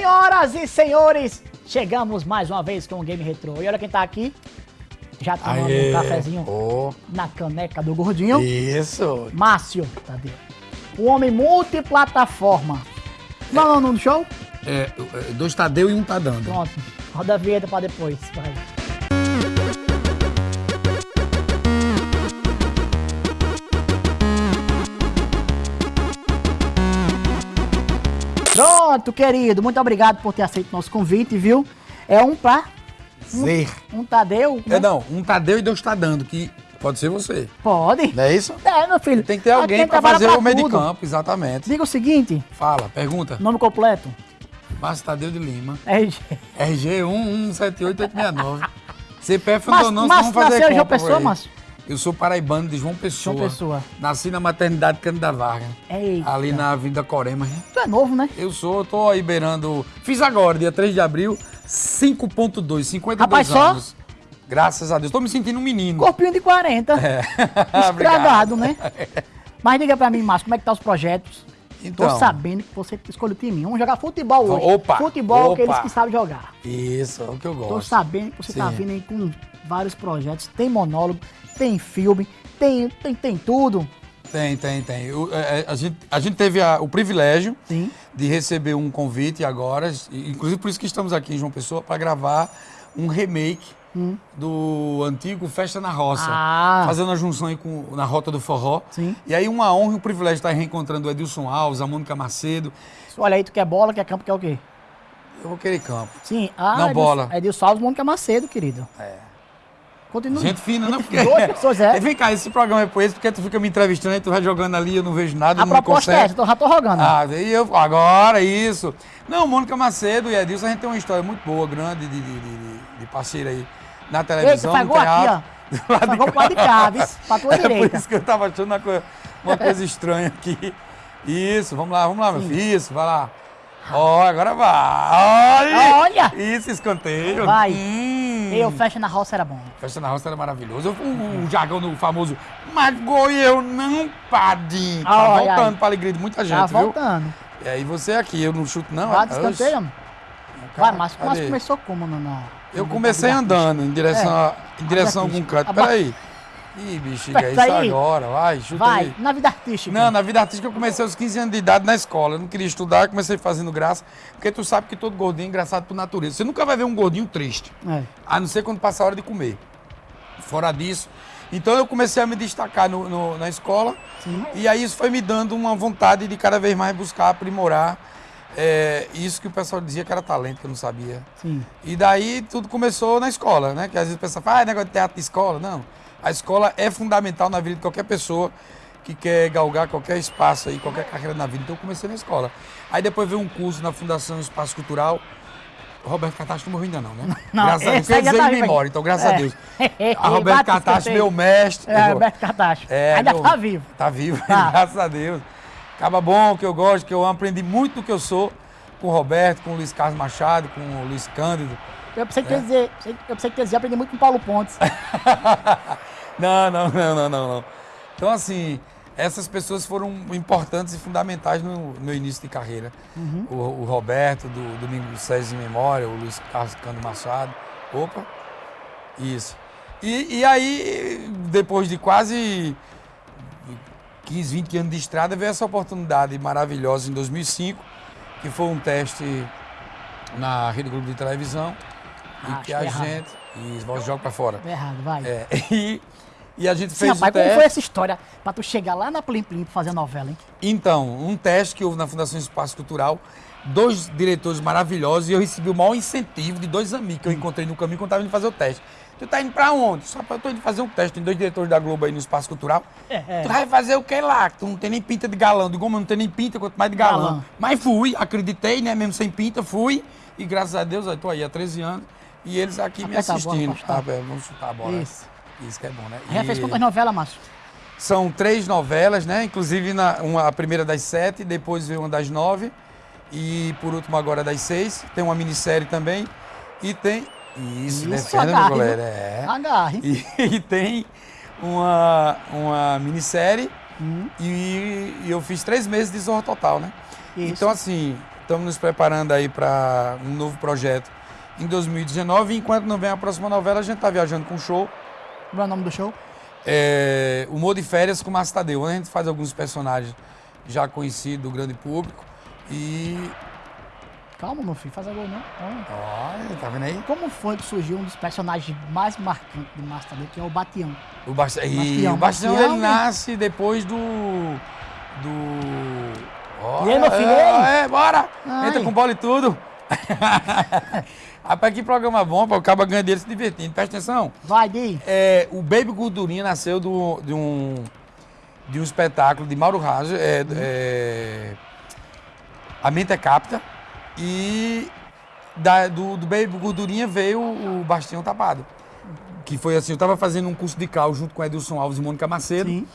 Senhoras e senhores, chegamos mais uma vez com o Game Retro. E olha quem tá aqui. Já tomando Aê. um cafezinho Ô, na caneca do gordinho. isso. Márcio, Tadeu. O homem multiplataforma. Não, não, não, no show? É, é, dois tá deu e um tá dando. Pronto. Roda a vinheta pra depois. Vai. Pronto, querido. Muito obrigado por ter aceito nosso convite, viu? É um pra. Zer. Um Tadeu. É, não, um tá deu e dois tá dando, que pode ser você. Pode. Não é isso? É, meu filho. Tem que ter alguém trabalha fazer pra o meio de campo, exatamente. Diga o seguinte: Fala, pergunta. nome completo. Márcio Tadeu de Lima. RG. RG 1178869. CPF Mas, não, não, mas vamos fazer nasceu em João compra Pessoa. Márcio? Eu sou paraibano de João Pessoa. João Pessoa. Nasci na maternidade Cândida Vargas. Eita. Ali na Avenida Corema. Tu é novo, né? Eu sou, tô aí beirando. Fiz agora, dia 3 de abril, 5.2, 52 Rapaz, só? anos. Graças a Deus. Tô me sentindo um menino. Corpinho de 40. É. Estragado, né? Mas diga pra mim, Márcio, como é que tá os projetos? Então. Tô sabendo que você escolheu o time. Vamos jogar futebol hoje. Opa, Futebol, opa. aqueles que sabem jogar. Isso, é o que eu Tô gosto. sabendo que você tá Sim. vindo aí com vários projetos. Tem monólogo, tem filme, tem, tem, tem tudo. Tem, tem, tem. O- é, é, a, gente, a gente teve a- o privilégio Sim. de receber um convite agora, inclusive por isso que estamos aqui em João Pessoa, para gravar um remake do antigo Festa na Roça. Hum. Ah. Fazendo a junção aí com, na Rota do Forró. Sim. E aí uma honra e um privilégio estar reencontrando o Edilson Alves, a Mônica Macedo. Olha aí, tu quer bola, quer campo, quer o quê? Eu vou querer campo. Sim. Ah, Não, Edilson- bola. Edilson Alves, Mônica Macedo, querido. É. Continua. Gente fina, não? Porque... Duas pessoas, é. Vem cá, esse programa é por isso, porque tu fica me entrevistando aí, tu vai jogando ali, eu não vejo nada, A não me proposta é essa, eu já tô rogando. Ah, e eu, agora, isso. Não, Mônica Macedo e Edilson, a gente tem uma história muito boa, grande, de, de, de, de- parceira aí na televisão, faz no gol aqui, ó. teatro. do lado Faz de cá? Pra tua É por direita. isso que eu tava achando uma coisa, uma coisa estranha aqui. Isso, vamos lá, vamos lá, meu filho. Isso, vai lá. Ó, agora vai. Olha! Isso, escanteio. Vai. Hum. Eu, fecha na roça era bom. Festa na roça era maravilhoso. O, o jargão do famoso, mas gol e eu não, padinho. Tá voltando pra alegria de muita gente, Tá viu? voltando. E aí você aqui, eu não chuto não. É? descanteio, mano. Cara, Vai, cadê? Márcio começou como no, Eu comecei andando em direção, É. a, em direção a algum artística. canto. Peraí. Ih, bexiga, Isso isso aí. agora, vai, chuta Vai, aí. na vida artística. Não, na vida artística eu comecei aos 15 anos de idade na escola. Eu não queria estudar, comecei fazendo graça. Porque tu sabe que todo gordinho é engraçado por natureza. Você nunca vai ver um gordinho triste. É. A não ser quando passa a hora de comer. Fora disso. Então eu comecei a me destacar no- no- na escola. E aí isso foi me dando uma vontade de cada vez mais buscar aprimorar é, isso que o pessoal dizia que era talento, que eu não sabia. Sim. E daí tudo começou na escola, né? Que às vezes o pessoal fala, ah, é negócio de teatro de escola. Não. A escola é fundamental na vida de qualquer pessoa que quer galgar qualquer espaço aí, qualquer carreira na vida. Então eu comecei na escola. Aí depois veio um curso na Fundação Espaço Cultural. Roberto Catastro não morreu ainda não, né? Não, graças a Deus. Quer dizer tá memória, aí. então graças É. a Deus. A Roberto Bate Catastro, escanteio. meu mestre. É, Roberto Catastro. É, Ainda meu- tá vivo. Tá vivo, Tá. graças a Deus. Acaba bom, que eu gosto, que eu aprendi muito do que eu sou com o Roberto, com o Luiz Carlos Machado, com o Luiz Cândido. Eu pensei É. que ia dizer, eu pensei que ia dizer, aprendi muito com o Paulo Pontes. Não, não, não, não, não, não. Então, assim, essas pessoas foram importantes e fundamentais no meu início de carreira. O, o Roberto, do Domingo César em Memória, o Luiz Carlos Cândido Machado. Opa, isso. E, e aí, depois de quase 15, 20 anos de estrada, veio essa oportunidade maravilhosa em 2005, que foi um teste na Rede Globo de Televisão, Ah, e que a é errado. gente... E joga pra fora. Tá errado, vai. É, e, e a gente Sim, fez rapaz, o como teste. foi essa história pra tu chegar lá na Plim Plim pra fazer a novela, hein? Então, um teste que houve na Fundação Espaço Cultural, dois diretores maravilhosos e eu recebi o maior incentivo de dois amigos que eu encontrei no caminho quando estava indo fazer o teste. Tu tá indo pra onde? Só pra eu tô indo fazer um teste. Tem dois diretores da Globo aí no Espaço Cultural. É, Tu vai fazer o que lá? Tu não tem nem pinta de galã. Digo, mas não tem nem pinta, quanto mais de galã. Galã. Mas fui, acreditei, né? Mesmo sem pinta, fui. E graças a Deus, eu tô aí há 13 anos. E eles aqui me Aperta bola, assistindo. Ah, é, vamos chutar a bola. Isso. Isso que é bom, né? Já fez quantas novelas, Márcio? são três novelas, né? Inclusive na, uma, a primeira das sete, depois veio uma das nove e por último agora das seis. Tem uma minissérie também e tem isso, Isso, defenda meu goleiro, é. Agarre. E, e tem uma uma minissérie Hum. e, e eu fiz três meses de Zorro Total, né? Isso. Então assim Estamos nos preparando aí para um novo projeto em 2019. E enquanto não vem a próxima novela, a gente está viajando com show. Qual é o nome do show? É, Humor de Férias com Márcio Tadeu. onde A gente faz alguns personagens já conhecidos do grande público. E. Calma, meu filho, faz agora não. Olha, tá vendo aí? Como foi que surgiu um dos personagens mais marcantes do Márcio Tadeu, que é o Batião? O Bastião, e Bastião, o Bastião Bastião, ele nasce depois do. Do. E aí, meu filho, aí? É, bora! Ai. Entra com bola e tudo. Rapaz, que programa bom, pô, acaba ganhando dele se divertindo. Presta atenção. Vai, Di. É, o Baby Gordurinha nasceu do, de, um, de um espetáculo de Mauro Raja, é, é, A Mente é Capta, e da- do, do Baby Gordurinha veio o Bastião Tapado. Que foi assim, eu tava fazendo um curso de cal junto com Edilson Alves e Mônica Macedo. Sim.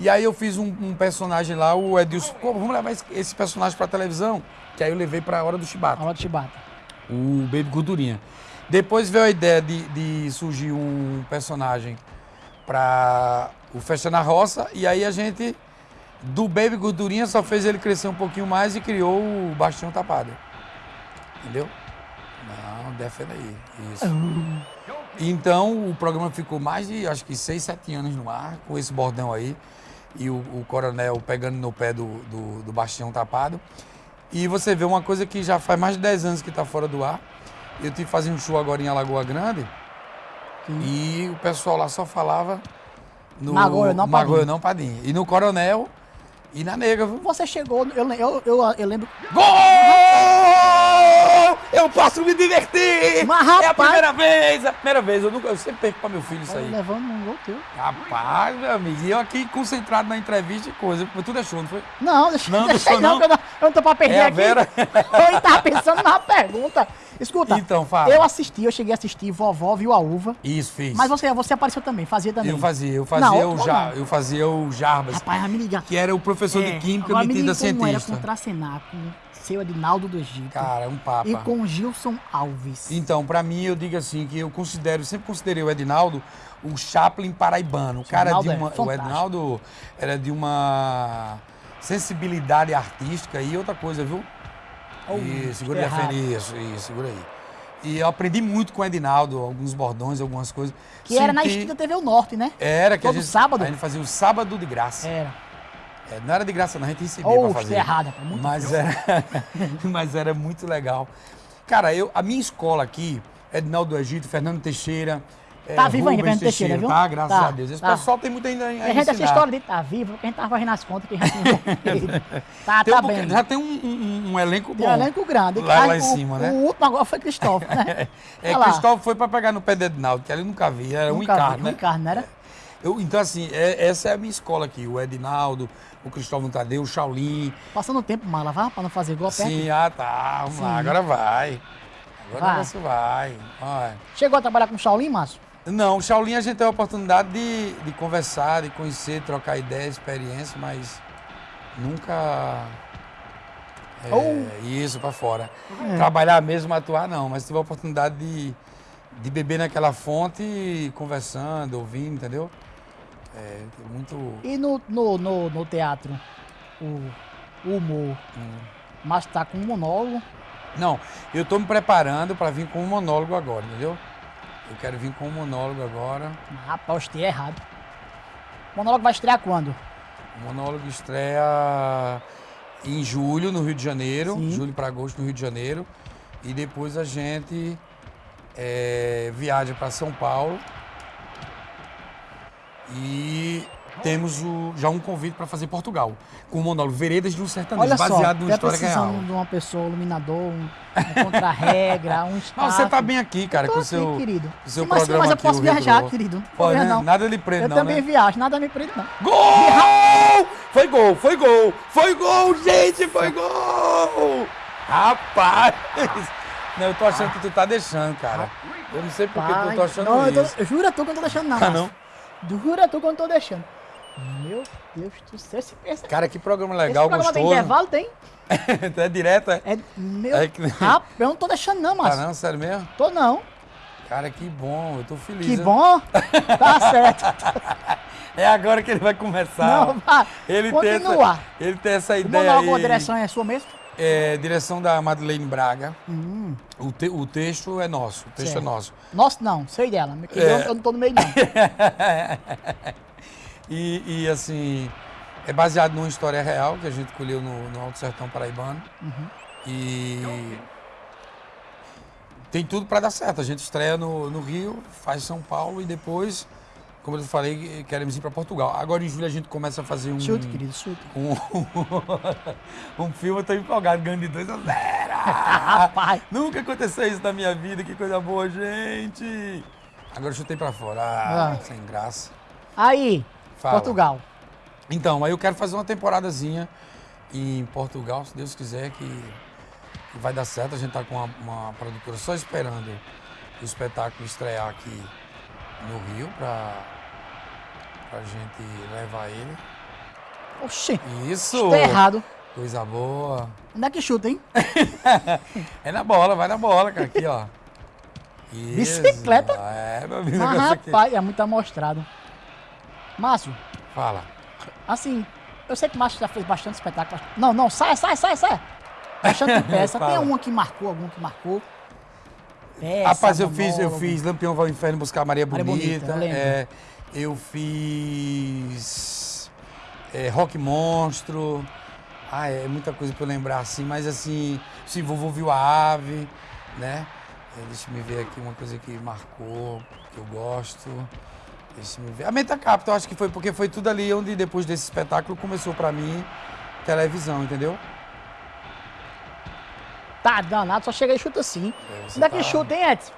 E aí eu fiz um, um personagem lá, o Edilson, vamos levar esse, esse personagem pra televisão? Que aí eu levei pra Hora do Chibata Hora de chibata. O Baby Gordurinha. Depois veio a ideia de, de surgir um personagem para o Festa na Roça, e aí a gente, do Baby Gordurinha, só fez ele crescer um pouquinho mais e criou o Bastião Tapado. Entendeu? Não, defenda aí. Isso. Então o programa ficou mais de, acho que, 6, 7 anos no ar, com esse bordão aí. E o, o coronel pegando no pé do, do, do Bastião Tapado. E você vê uma coisa que já faz mais de 10 anos que está fora do ar. Eu tive que fazer um show agora em Alagoa Grande. E o pessoal lá só falava no Magoia, não. Magoia, não Padim. E no Coronel e na Nega, viu? Você chegou, eu, eu, eu, eu lembro. Gol! Eu posso me divertir! Mas, É a rapaz- primeira vez, é a primeira vez. Eu, nunca, eu sempre perco para meu filho isso aí. Levando um gol teu. Rapaz, meu amigo, e eu aqui concentrado na entrevista e coisa. Tu deixou, não foi? Não, deixa, Não, deixa deixou não, não? eu não, eu não tô pra perder É aqui. Vera. Eu tava pensando na pergunta. Escuta, Então, fala. eu assisti, eu cheguei a assistir Vovó Viu a Uva. Isso, fiz. Mas você, você apareceu também, fazia também. Eu fazia, eu fazia, Não, o, ja, eu fazia o Jarbas, Rapaz, me ligar. que era o professor de Química agora me metido a liga como era cientista. contracenar com seu Edinaldo do Egito. Cara, um papa. E com Gilson Alves. Então, pra mim, eu digo assim, que eu considero, sempre considerei o Edinaldo o Chaplin paraibano. O cara Edinaldo de é uma, o fantástico. Edinaldo era de uma sensibilidade artística e outra coisa, viu? Oh, e segura aí, isso, isso, segura aí. E eu aprendi muito com o Edinaldo, alguns bordões, algumas coisas. Que era na Senti- extinta TV O Norte, né? Era que todo a gente, sábado? A gente fazia o sábado de graça. Era. É, não era de graça, não, a gente recebia Ou pra fazer. errada, pô, muito mas era, mas era muito legal. Cara, eu, a minha escola aqui, Edinaldo do Egito, Fernando Teixeira. Tá é, vivo ainda, Fernando Teixeira, viu? Tá, graças Tá, a Deus. Esse tá. pessoal tem muito ainda a, a gente, essa história de tá vivo, porque a gente tava fazendo as contas que a gente não Tá, Tem um tá pouquinho- bem. Já tem um, um- um elenco bom. Tem um elenco grande. Lá, lá em o- cima, né? O último agora foi Cristóvão, né? É, lá. Cristóvão foi pra pegar no pé do Edinaldo, que eu nunca vi, era um Nunca vi, encarno, um né? encarno, não era? Eu, então, assim, é- essa é a minha escola aqui. O Edinaldo, o Cristóvão Tadeu, o Shaolin. Passando o tempo, mala, vá, pra não fazer igual perto. Sim, ah, tá. Vamos lá, Sim. agora vai. Agora Vai. o negócio vai. vai. Chegou a trabalhar com o Shaolin, Márcio? Não, o Shaolin a gente teve a oportunidade de, de conversar, de conhecer, trocar ideia, experiência, mas nunca. É, Oh. Isso, pra fora. É. Trabalhar mesmo, atuar não, mas tive a oportunidade de, de beber naquela fonte, conversando, ouvindo, entendeu? É, muito. E no, no, no, no teatro, o, o humor, Hum. Márcio tá com um monólogo. Não, eu tô me preparando para vir com um monólogo agora, entendeu? Eu quero vir com um monólogo agora. Rapaz, eu estei errado. O monólogo vai estrear quando? O monólogo estreia em julho, no Rio de Janeiro. Sim. Julho para agosto, no Rio de Janeiro. E depois a gente é, viaja para São Paulo. E temos o- já um convite para fazer Portugal. Com o monólogo Veredas de um Sertanejo, Olha só, baseado numa tá história real. de uma pessoa, um iluminador, um, um contra-regra, um staff. Mas você tá bem aqui, cara, com o aqui, seu, querido. com o seu mas, programa mas eu aqui, posso viajar, querido. Não Pode, né? não. Nada lhe prende, Eu não, também né? viajo, nada me prende, não. Gol! Foi gol, foi gol, foi gol, gente, foi gol! Rapaz! Não, eu tô achando que tu tá deixando, cara. Eu não sei por que tu tô achando não, eu tô- isso. eu juro a tu que eu não tô deixando, não. Ah, Márcio. Juro a tu não tô deixando. Meu Deus do céu, esse, esse, Cara, que programa esse legal, programa tem gostoso. intervalo, tem? É direto, é? É, meu, É que- rapaz, eu não tô deixando não, Ah, Márcio. não, sério mesmo? Tô não. Cara, que bom, eu tô feliz. Que né? bom. Tá certo. É agora que ele vai começar. Não, vai. ele, tem essa, ele tem essa O ideia monólogo, a aí. direção é sua mesmo? É, direção da Madeleine Braga. Hum, O, te- o texto é nosso. O texto Certo. é nosso. nossa, não, sei dela. Eu, É. eu não tô no meio, não. E, e, assim, é baseado numa história real que a gente colheu no, no Alto Sertão Paraibano. E tem tudo para dar certo. A gente estreia no, no Rio, faz São Paulo e depois, como eu falei, queremos ir para Portugal. Agora em julho a gente começa a fazer um. Chute, querido, chute. Um, um filme, eu tô empolgado, ganhando de 2 a 0. Rapaz, Nunca aconteceu isso na minha vida, que coisa boa, gente. Agora eu chutei pra fora. Ah, Ah. sem graça. aí, Fala. Portugal. Então, aí eu quero fazer uma temporadazinha em Portugal, se Deus quiser, que, que vai dar certo. A gente tá com uma, uma produtora só esperando o espetáculo estrear aqui no Rio pra, pra gente levar ele. Oxi, Isso! tá errado. Coisa boa. Onde é que chuta, hein? É na bola, vai na bola, cara. Aqui, ó. Isso. Bicicleta? É, meu amigo, Ah, negócio aqui. rapaz, é muito amostrado. Márcio, Fala. assim, eu sei que o Márcio já fez bastante espetáculo. Não, não, sai, sai, sai, sai. Bastante peça. Tem uma que marcou, algum que marcou. Peça, Rapaz, eu fiz, eu fiz Lampião vai ao Inferno buscar Maria Maria Bonita. Bonita, é, eu fiz é, Rock Monstro. Ah, é muita coisa pra eu lembrar assim, mas assim, se vovô viu a ave, né? É, deixa eu ver aqui uma coisa que marcou, que eu gosto. Deixa eu ver. A Meta Capital, acho que foi porque foi tudo ali onde depois desse espetáculo começou pra mim televisão, entendeu? Tá danado, só chega e chuta assim. É, você Onde é que tá- chuta, hein, Edson?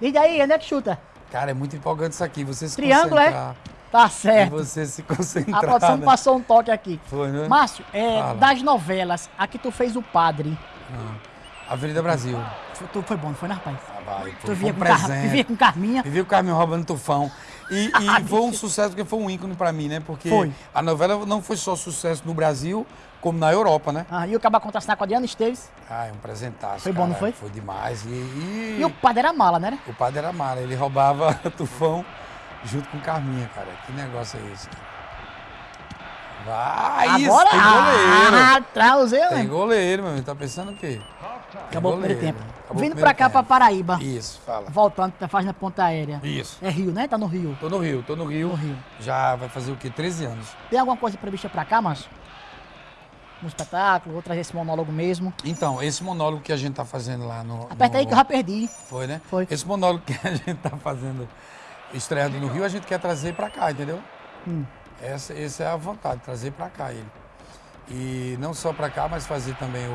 Diz aí, onde é que chuta? Cara, é muito empolgante isso aqui. Você se Triângulo, é? concentrar. Tá E certo. você se A concentrar. produção né? passou um toque aqui. Foi, né? Márcio, é, das novelas, aqui tu fez o padre. Ah, Avenida Brasil. Foi, tu- foi bom, não foi, né, rapaz? Ah, vai, Tu foi, via foi um com, Car... com Carminha. Vivi o Carmen roubando tufão. E, e foi um sucesso porque foi um ícone pra mim, né? Porque Foi. a novela não foi só sucesso no Brasil, como na Europa, né? Ah, e o Caba contracenar com a Adriana Esteves. Ah, é um presentaço. Foi bom, não foi? Foi demais. E, e E o padre era mala, né? o padre era mala, ele roubava tufão junto com Carminha, cara. Que negócio é esse? cara? Vai, isso, Agora, tem goleiro. ah, trausei, Tem né? goleiro, meu amigo. Tá pensando o quê? Acabou o primeiro tempo. Acabou Vindo primeiro pra cá, pra tempo. Paraíba. Isso, fala. Voltando, tá fazendo a ponta aérea. Isso. É Rio, né? Tá no Rio. Tô no Rio, tô no Rio. No Rio. Já vai fazer o quê? 13 anos. Tem alguma coisa prevista pra cá, Márcio? Um espetáculo, vou trazer esse monólogo mesmo. Então, esse monólogo que a gente tá fazendo lá no. Aperta aí no- que eu já perdi. Foi, né? Foi. Esse monólogo que a gente tá fazendo, estreando no Rio, a gente quer trazer pra cá, entendeu? Hum. Essa, essa é a vontade, trazer pra cá ele. E não só pra cá, mas fazer também o, o,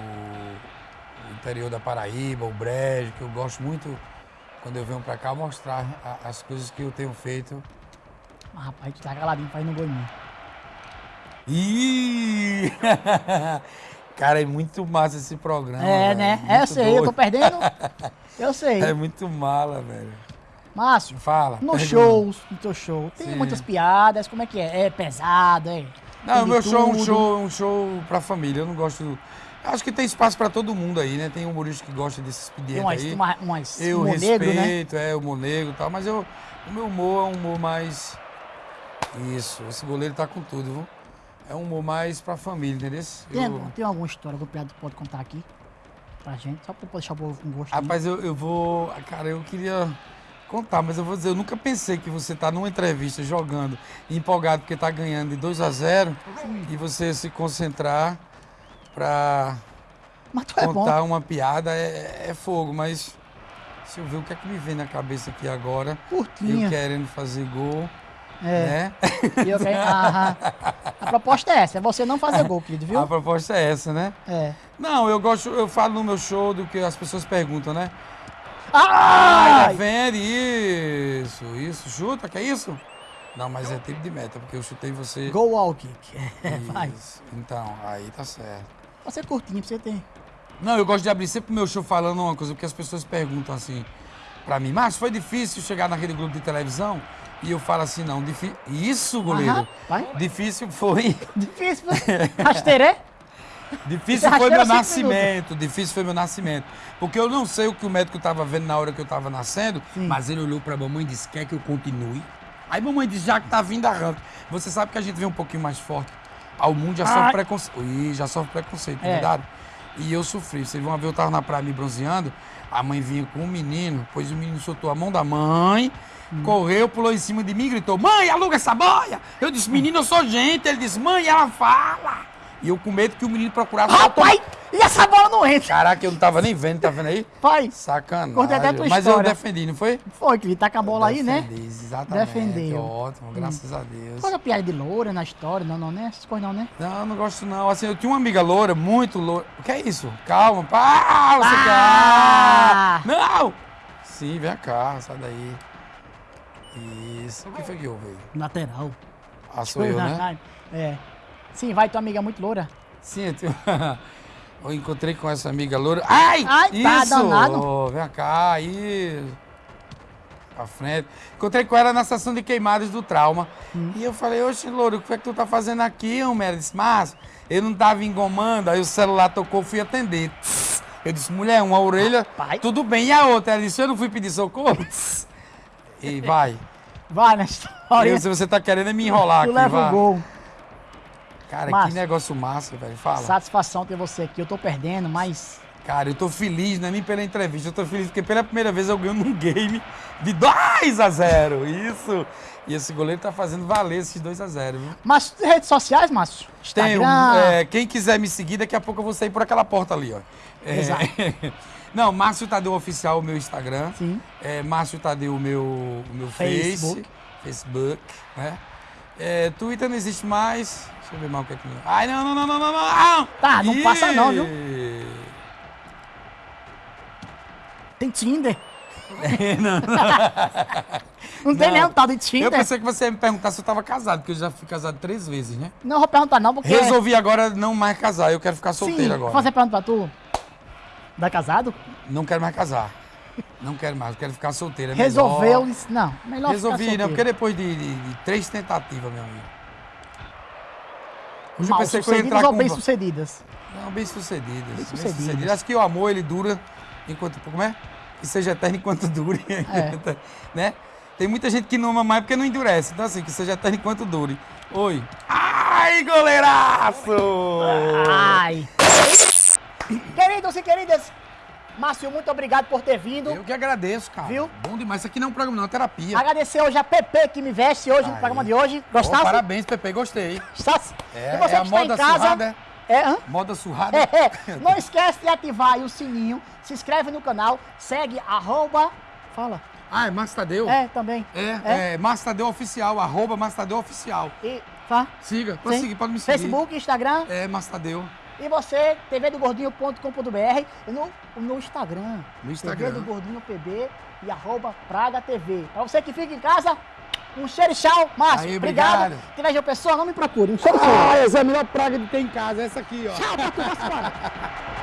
o- interior da Paraíba, o Brejo, que eu gosto muito, quando eu venho pra cá, mostrar a- as coisas que eu tenho feito. Ah, rapaz, tu tá caladinho fazendo gol em mim. Ih! Cara, é muito massa esse programa. É, velho, né? muito É, eu sei, eu tô doido. perdendo. Eu sei. É muito mala, velho. Márcio, Fala. nos pergunta. shows, no teu show, tem Sim. muitas piadas, como é que é? É pesado, é? Não, o meu show é um show, um show pra família. Eu não gosto. Acho que tem espaço pra todo mundo aí, né? Tem humorista que gosta desse Tem expediente umas, aí. uma, umas Eu negro, né? respeito, é, o humor negro e tal, mas eu, o meu humor é um humor mais. Isso, esse goleiro tá com tudo, viu? É um humor mais pra família, entendeu? Tem, Eu- tem alguma história que o piada pode contar aqui? Pra gente, só pra deixar o povo com gosto. Rapaz, eu, eu vou. Cara, eu queria contar, mas eu vou dizer, eu nunca pensei que você tá numa entrevista jogando, empolgado porque tá ganhando de 2 a 0 e você se concentrar pra é contar uma piada é, é fogo, mas se eu ver o que é que me vem na cabeça aqui agora, eu Curtinha. querendo fazer gol, É. né? E eu Aham. A proposta é essa, é você não fazer gol, querido, viu? A proposta é essa, né? É. Não, eu gosto, eu falo no meu show do que as pessoas perguntam, né? Ah, Ai! defende isso, isso, chuta, que é isso? Não, mas é tipo de meta, porque eu chutei você. Go all kick. É. Isso. Então, aí tá certo. Você curtinho, pra você ter. Não, eu gosto de abrir sempre o meu show falando uma coisa, porque as pessoas perguntam assim pra mim, Márcio, foi difícil chegar naquele grupo de televisão? E eu falo assim, não, difícil. Isso, goleiro. Aham. Difícil foi. Difícil, rasteiré? Difícil foi meu nascimento, difícil foi meu nascimento. Porque eu não sei o que o médico estava vendo na hora que eu estava nascendo, Sim. mas ele olhou para a mamãe e disse: quer que eu continue? Aí mamãe disse: já que tá vindo, arranca. Você sabe que a gente vem um pouquinho mais forte ao mundo já Ai. sofre preconceito. Ih, já sofre preconceito, É. cuidado. E eu sofri. Vocês vão ver, eu tava na praia me bronzeando, a mãe vinha com um menino, pois o menino soltou a mão da mãe, Hum. correu, pulou em cima de mim e gritou: Mãe, aluga essa boia! Eu disse: Menino, eu sou gente. Ele disse: Mãe, ela fala. E eu com medo que o menino procurasse. Rapaz, e essa bola não entra? Caraca, eu não tava nem vendo, tá vendo aí? Pai, Sacanagem. A Mas eu história. defendi, não foi? foi que tá com a bola aí, né? Exatamente. Defendeu. Ótimo, graças a Deus. Coisa piada de loura na história, não, não, né? Essas coisas não, né? Não, eu não gosto não. Assim, eu tinha uma amiga loura, muito loura. O que é isso? Calma, pá, você Ah! quer? Não! Sim, vem cá, sai daí. Isso. O que foi que houve aí? Lateral. Ah, sou eu, né? É. Sim, vai tua amiga muito loura. Sim, eu, tenho... eu encontrei com essa amiga loura. Ai! Ai, tá isso! danado. Ô, vem cá, isso. Pra frente. Encontrei com ela na estação de queimadas do trauma. Hum. E eu falei, oxe, louro, o que é que tu tá fazendo aqui, homem? Ela disse, Márcio, eu não tava engomando, aí o celular tocou, fui atender. Eu disse, mulher, uma orelha, Rapaz. tudo bem. E a outra? Ela disse, eu não fui pedir socorro? E vai. Vai na história. Eu, se você tá querendo é me enrolar tu aqui, leva vai. o gol. Cara, Márcio. que negócio massa, velho. Fala. Satisfação ter você aqui. Eu tô perdendo, mas. Cara, eu tô feliz, não é nem pela entrevista, eu tô feliz porque pela primeira vez eu ganho num game de 2 a 0 Isso! E esse goleiro tá fazendo valer esses 2 a 0 viu? Mas redes sociais, Márcio? Um, é, quem quiser me seguir, daqui a pouco eu vou sair por aquela porta ali, ó. É, Exato. Não, Márcio Tadeu Oficial, o meu Instagram. Sim. É, Márcio Tadeu, o meu, o meu Facebook. Face. Facebook, né? É, Twitter não existe mais. Deixa eu ver mais o que é que... Ai, não, não, não, não, não, não! Tá, não passa não, viu? Ih! Tem Tinder. não, Não tem Não. nenhum tal de Eu Tinder. pensei que você ia me perguntar se eu tava casado, porque eu já fui casado três vezes, né? Não vou perguntar não, porque... Resolvi agora não mais casar, eu quero ficar solteiro Sim, agora. vou fazer pergunta pra tu. Dá casado? Não quero mais casar. Não quero mais, eu quero ficar solteiro. é Resolveu. melhor. disse, Não, melhor Resolvi, não, porque depois de, de- de três tentativas, meu amigo. Hoje eu Mal pensei que eu ia entrar ou com... bem sucedidas? Não, bem sucedidas. Bem Bem-sucedidas. sucedidas. Acho que o amor, ele dura enquanto... Como é? Que seja eterno enquanto dure. É. né? Tem muita gente que não ama mais porque não endurece. Então assim, que seja eterno enquanto dure. Oi. Ai, goleiraço! Ai. Queridos e queridas, Márcio, muito obrigado por ter vindo. Eu que agradeço, cara. Viu? Bom demais. Isso aqui não é um programa, não, é uma terapia. Agradecer hoje a Pepe que me veste hoje no Aí. programa de hoje. Gostasse? parabéns, Pepe, gostei. Gostasse? É, e você é que está em moda casa... surrada, É, hã? Moda surrada. É, é. Não esquece de ativar aí o sininho, se inscreve no canal, segue arroba... Fala. Ah, é Márcio Tadeu? É, também. É, é, Márcio Tadeu Oficial, arroba Márcio Tadeu Oficial. E, tá? Siga, pode Sim. seguir, pode me seguir. Facebook, Instagram É, Márcio Tadeu. E você, tvdogordinho.com.br no, no Instagram. No Instagram. TV do Gordinho PB e arroba Praga TV. Pra você que fica em casa, um cheiro e tchau. Márcio, Aí, obrigado. obrigado. Tiver pessoa, não me procure. Um cheiro e tchau. Ah, essa é a melhor praga de ter em casa, essa aqui, ó. Tchau pra tu.